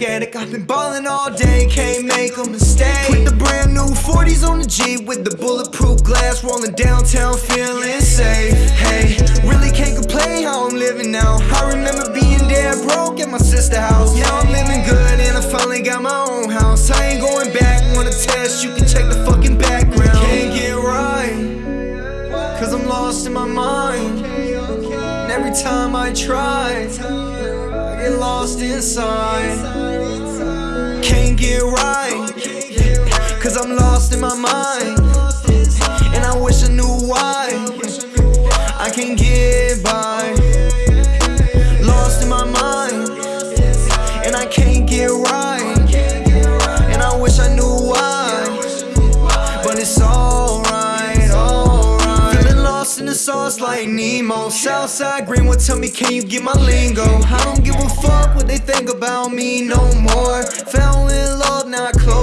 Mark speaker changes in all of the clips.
Speaker 1: I've been ballin' all day, can't make a mistake. Put the brand new 40s on the Jeep with the bulletproof glass, rolling downtown, feeling safe. Hey, really can't complain how I'm living now. I remember being dead broke at my sister's house. Now I'm living good and I finally got my own house. I ain't going back, wanna test, you can check the fucking background. Can't get right, cause I'm lost in my mind. And every time I try, get lost inside. Can't get right, cause I'm lost in my mind. And I wish I knew why. Sauce like Nemo. Southside Greenwood, tell me, can you get my lingo? I don't give a fuck what they think about me no more. Fell in love, now I close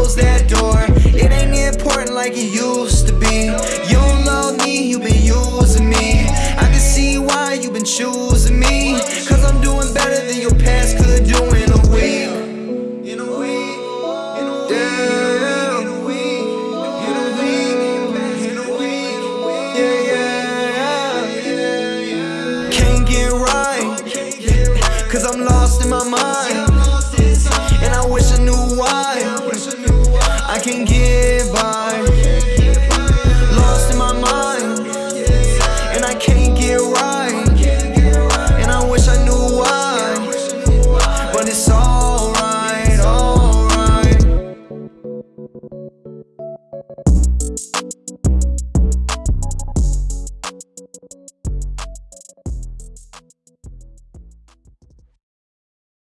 Speaker 1: lost in my mind. And I wish I knew why. I can give.